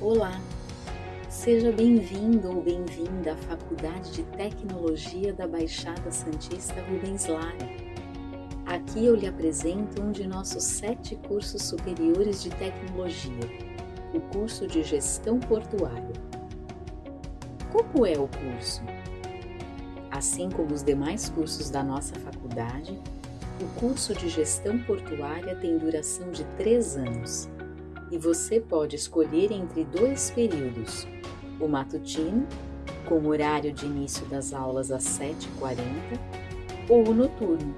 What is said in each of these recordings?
Olá, seja bem-vindo ou bem-vinda à Faculdade de Tecnologia da Baixada Santista Rubens Lara. Aqui eu lhe apresento um de nossos sete cursos superiores de tecnologia, o curso de Gestão Portuária. Como é o curso? Assim como os demais cursos da nossa faculdade, o curso de Gestão Portuária tem duração de três anos e você pode escolher entre dois períodos: o matutino, com horário de início das aulas às 7h40, ou o noturno,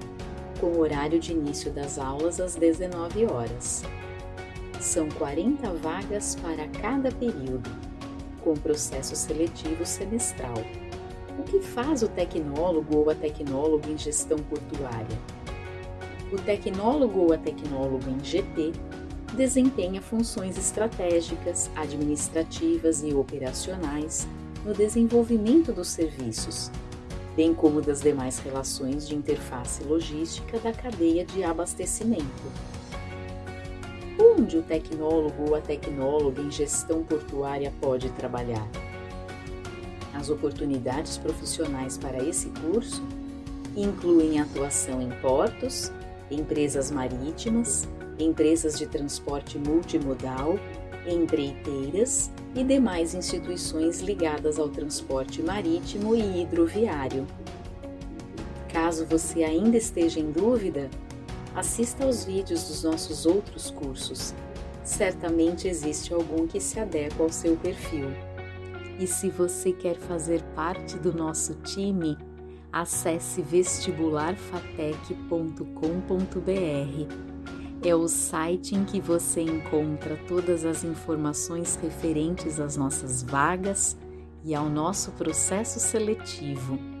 com horário de início das aulas às 19 horas. São 40 vagas para cada período, com processo seletivo semestral. O que faz o tecnólogo ou a tecnóloga em gestão portuária? O tecnólogo ou a tecnóloga em GP desempenha funções estratégicas, administrativas e operacionais no desenvolvimento dos serviços, bem como das demais relações de interface logística da cadeia de abastecimento. Onde o tecnólogo ou a tecnóloga em gestão portuária pode trabalhar? As oportunidades profissionais para esse curso incluem atuação em portos, empresas marítimas, empresas de transporte multimodal, empreiteiras e demais instituições ligadas ao transporte marítimo e hidroviário. Caso você ainda esteja em dúvida, assista aos vídeos dos nossos outros cursos. Certamente existe algum que se adequa ao seu perfil. E se você quer fazer parte do nosso time, acesse vestibularfatec.com.br é o site em que você encontra todas as informações referentes às nossas vagas e ao nosso processo seletivo.